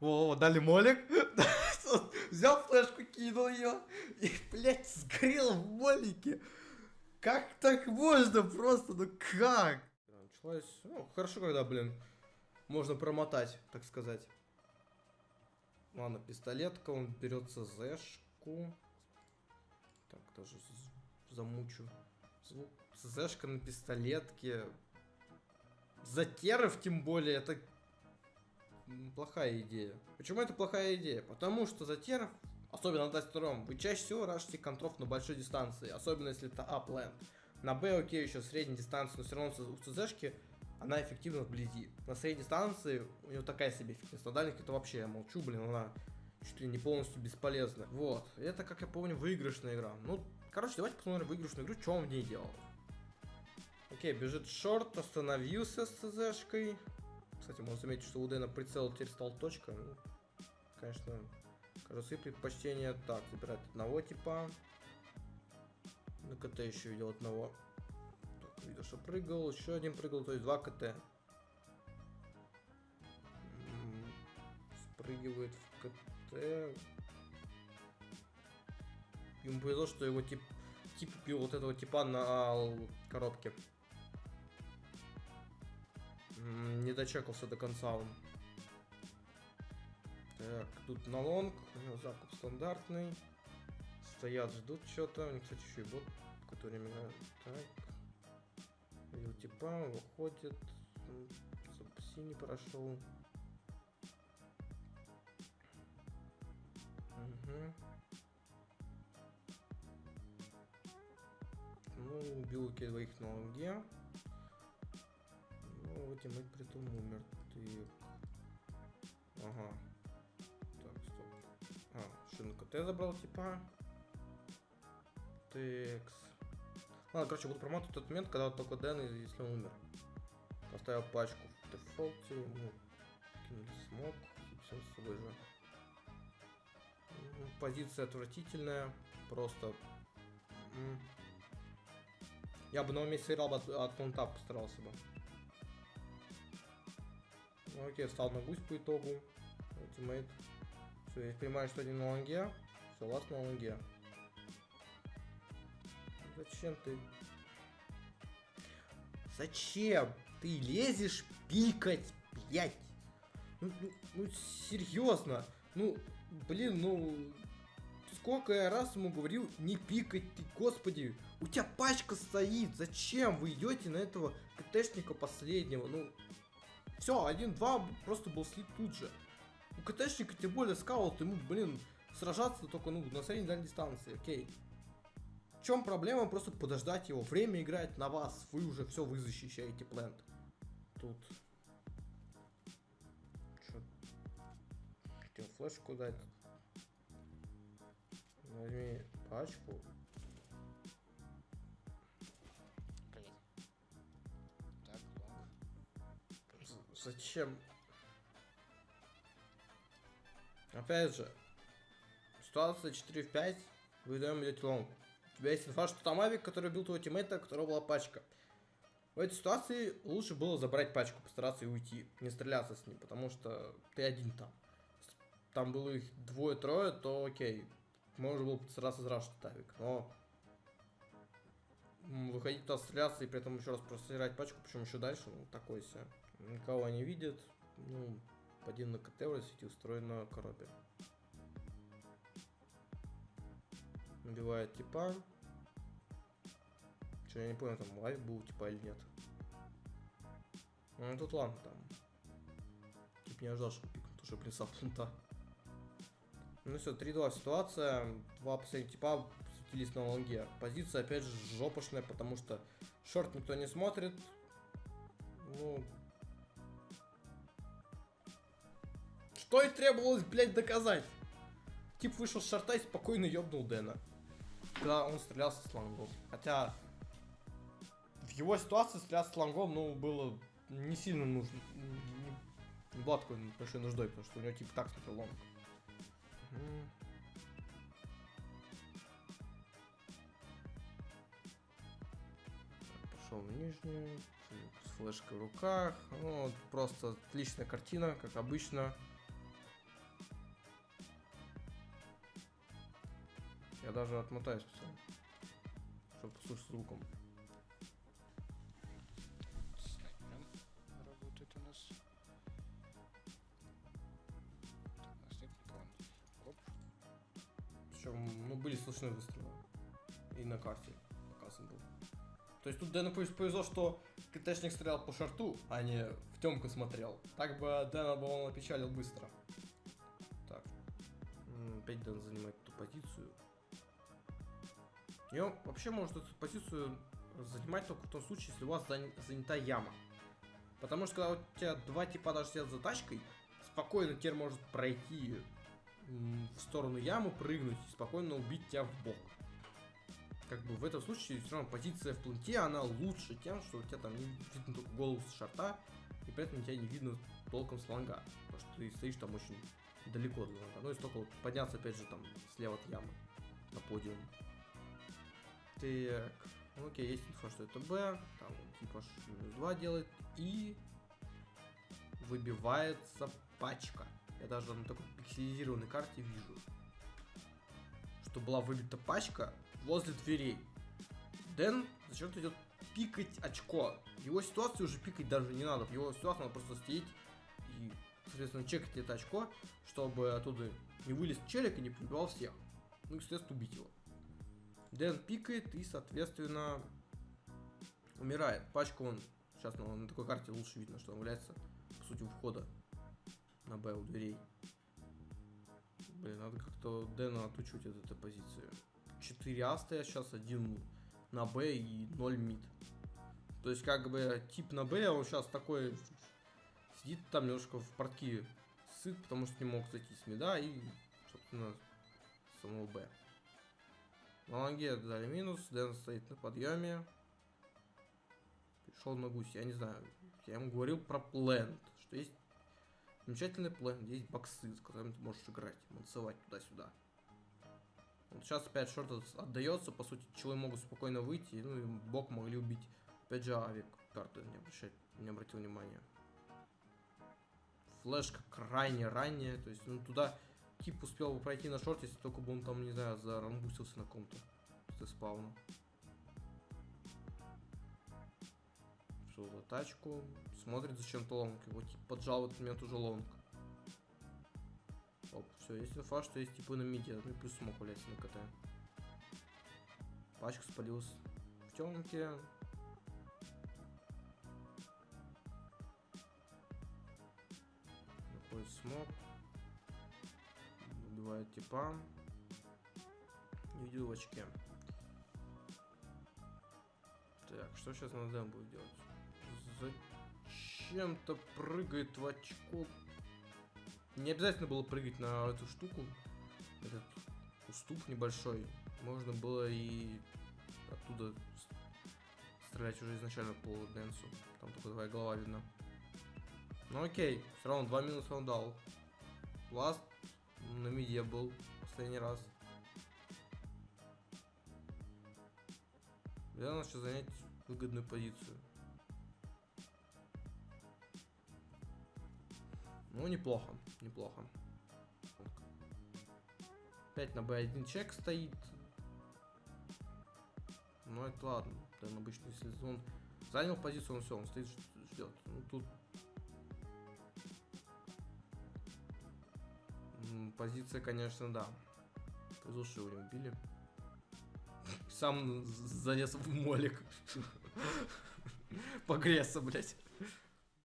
Во, дали молик. Взял флешку, кинул ее. И, блядь, сгорел в молике. Как так можно просто? Ну как? Началось... Ну, хорошо, когда, блин, можно промотать, так сказать. Ладно, пистолетка, он берет ЦЗшку. Так, тоже замучу. Звук ЦЗшка на пистолетке. За терров, тем более, это плохая идея. Почему это плохая идея? Потому что затеров, особенно на Даст вы чаще всего рашите контров на большой дистанции, особенно если это A plant. На B окей, еще средней дистанции, но все равно у ЦЗшки она эффективна вблизи. На средней дистанции у нее такая себе эффективность. На дальних это вообще, я молчу, блин, она чуть ли не полностью бесполезна. Вот. Это, как я помню, выигрышная игра. Ну, короче, давайте посмотрим выигрышную игру, что он в ней делал. Окей, бежит шорт, остановился с ЦЗшкой. Кстати, можно заметить, что у Дэна прицел теперь стал точка. Ну, конечно, кажется, и предпочтение так, забирать одного типа. На КТ еще видел одного. Так, видел, что прыгал, еще один прыгал, то есть два КТ. Спрыгивает в КТ. Ему повезло, что его тип, тип бил вот этого типа на коробке. Не дочекался до конца он. Так, тут на лонг, закуп стандартный. Стоят, ждут что-то. У них, кстати, еще и бот, меня... Так. Видел типа, выходит. Запаси не прошел. Угу. Ну, убил двоих на лонге. Ну, teammate при том умер. Ты... Ага. Так, стоп. А, шинку T забрал, типа. Текс. Ладно, короче, буду промотать тот момент, когда только Дэн, если он умер. Поставил пачку в дефолте, ну, кинули смог, и все с собой же. Позиция отвратительная, просто... Я бы на месте играл бы от, от постарался бы. Ну, окей, встал на гусь по итогу. Ультимейт. Все, я понимаю, что один на лонге. Все, ласт на лонге. Зачем ты? Зачем ты лезешь пикать, блядь? Ну, ну, ну серьезно. Ну, блин, ну... Сколько я раз ему говорил, не пикать ты, господи. У тебя пачка стоит. Зачем вы идете на этого КТшника последнего? Ну, все, 1-2 просто был слит тут же. У КТшника, тем более скаут, ему, блин, сражаться только, ну, на средней дальней дистанции, окей. В чем проблема? Просто подождать его. Время играет на вас. Вы уже все, вы защищаете плент. Тут. Че? Хотел флешку дать. Возьми пачку. Зачем? Опять же, ситуация 4 в 5, выдаем идете long. У тебя есть инфа, что там авик, который бил твоего тиммейта, у которого была пачка. В этой ситуации лучше было забрать пачку, постараться и уйти, не стреляться с ним, потому что ты один там. Там было их двое-трое, то окей, можно было постараться зрашить авик, но выходить туда стреляться и при этом еще раз просирать пачку, причем еще дальше, ну такой себе. Никого не видит. Ну, один на КТ в сети на коробе. Набивает типа. Че, я не понял, там лайв был типа или нет. Ну, тут ладно, там. Тип не ожидал, что пикнут уже блин плента. Ну все, 3-2 ситуация. Два последних типа светились на лонге. Позиция опять же жопошная, потому что short никто не смотрит. Ну, Что и требовалось, блядь, доказать. Тип вышел с шорта и спокойно ёбнул Дэна. Когда он стрелялся с лонгом. Хотя в его ситуации стреляться с лонгом, ну, было не сильно нужно. Не, не была такой большой нуждой, потому что у него типа так смотрел long. Пошел в нижнюю, с флешкой в руках. Ну, просто отличная картина, как обычно. Я даже отмотаю специально. Чтобы послушать звуком. Снайпером работает у нас. Так, у нас нет никого. Оп. Причем, ну, были слышны выстрелы. И на карте показан был. То есть тут Дэну повез- повезло, что КТшник стрелял по шарту, а не в темку смотрел. Так бы Дэна бы он опечалил быстро. Так. М, Опять Дэн занимает эту позицию. И вообще может эту позицию занимать только в том случае, если у вас зан- занята яма. Потому что когда у тебя два типа даже сидят за тачкой, спокойно теперь может пройти в сторону ямы, прыгнуть и спокойно убить тебя в бок. Как бы в этом случае все равно позиция в планте, она лучше тем, что у тебя там не видно только голову с шарта, и при этом тебя не видно толком с лонга. Потому что ты стоишь там очень далеко от лонга. Ну и столько вот подняться опять же там слева от ямы на подиум. Так, ну окей, есть инфа, что это Б, там типа минус 2 делает, и выбивается пачка. Я даже на такой пикселизированной карте вижу, что была выбита пачка возле дверей. Дэн зачем-то идет пикать очко. Его ситуации уже пикать даже не надо. В его ситуации надо просто стоять и, соответственно, чекать это очко, чтобы оттуда не вылез челик и не побивал всех. Ну и, соответственно, убить его. Дэн пикает и, соответственно, умирает. Пачку он, сейчас на, на такой карте лучше видно, что он является, по сути, у входа на Б у дверей. Блин, надо как-то Дэна отучить от этой позиции. 4 А стоят сейчас, один на Б и 0 мид. То есть, как бы, тип на Б, он сейчас такой сидит там немножко в портки сыт, потому что не мог зайти с мида и, собственно, самого Б. На лонге дали минус, Дэн стоит на подъеме. Пришел на гусь, я не знаю. Я ему говорил про плент, что есть замечательный плент, есть боксы, с которыми ты можешь играть, танцевать туда-сюда. Вот сейчас опять шорт отдается, по сути, челы могут спокойно выйти, ну и бок могли убить. Опять же, авик карты не, обращать, не обратил внимания. Флешка крайне ранняя, то есть, ну, туда тип успел бы пройти на short, если только бы он там, не знаю, зарангусился на ком-то с спауна. Что за тачку? Смотрит зачем-то long. Его тип поджал в этот момент уже long. Оп, все, есть инфа, что есть типы на миде, ну и плюс smoke валяться на КТ. Пачка спалилась в темке. Находит смог. Типа. Не видел в очке. Так, что сейчас на Дэм будет делать? Зачем-то прыгает в очко. Не обязательно было прыгать на эту штуку. Этот уступ небольшой. Можно было и оттуда стрелять уже изначально по Дэнсу. Там только твоя голова видна. Ну окей, все равно два минуса он дал. Ласт на миде был последний раз. Я сейчас занять выгодную позицию. Ну, неплохо, неплохо. Опять на B1 чек стоит. Ну, это ладно. Там обычно, если он занял позицию, он все, он стоит, ждет. Ну, тут... Позиция, конечно, да. Повезло, что его не убили. Сам залез в молик. Погреться, блять.